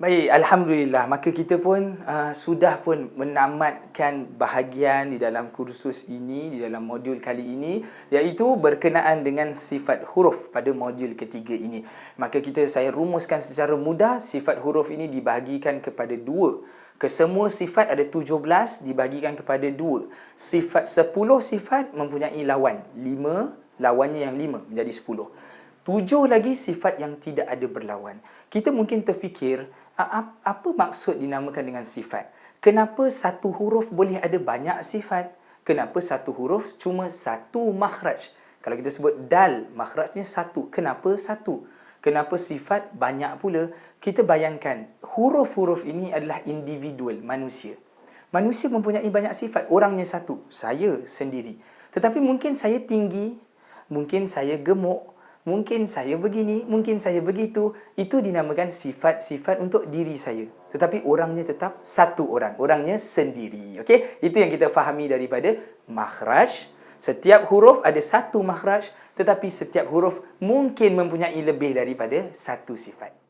Baik, Alhamdulillah. Maka kita pun uh, sudah pun menamatkan bahagian di dalam kursus ini, di dalam modul kali ini, iaitu berkenaan dengan sifat huruf pada modul ketiga ini. Maka kita saya rumuskan secara mudah, sifat huruf ini dibahagikan kepada dua. Kesemua sifat ada 17 dibahagikan kepada dua. Sifat 10 sifat mempunyai lawan. 5, lawannya yang 5 menjadi 10. Tujuh lagi sifat yang tidak ada berlawan. Kita mungkin terfikir, apa maksud dinamakan dengan sifat? Kenapa satu huruf boleh ada banyak sifat? Kenapa satu huruf cuma satu makhraj? Kalau kita sebut dal, makhrajnya satu. Kenapa satu? Kenapa sifat banyak pula? Kita bayangkan, huruf-huruf ini adalah individual, manusia. Manusia mempunyai banyak sifat. Orangnya satu, saya sendiri. Tetapi mungkin saya tinggi, mungkin saya gemuk, mungkin saya begini, mungkin saya begitu. Itu dinamakan sifat-sifat untuk diri saya. Tetapi orangnya tetap satu orang. Orangnya sendiri. Okey? Itu yang kita fahami daripada makhraj. Setiap huruf ada satu makhraj. Tetapi setiap huruf mungkin mempunyai lebih daripada satu sifat.